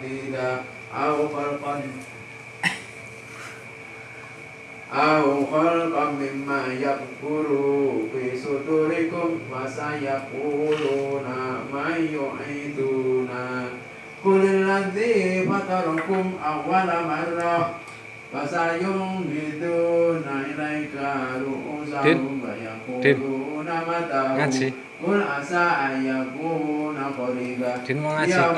tiga au khalqan au khalqan mimma yakuru fi suturikum wa sayakuluna mayu iduna kulilladzi fatarukum awwala marrah Fasayung itu nilai karu usahum bayakuru nama tahu Kul asa ayakuru nakoriga Din mau ngaji, ya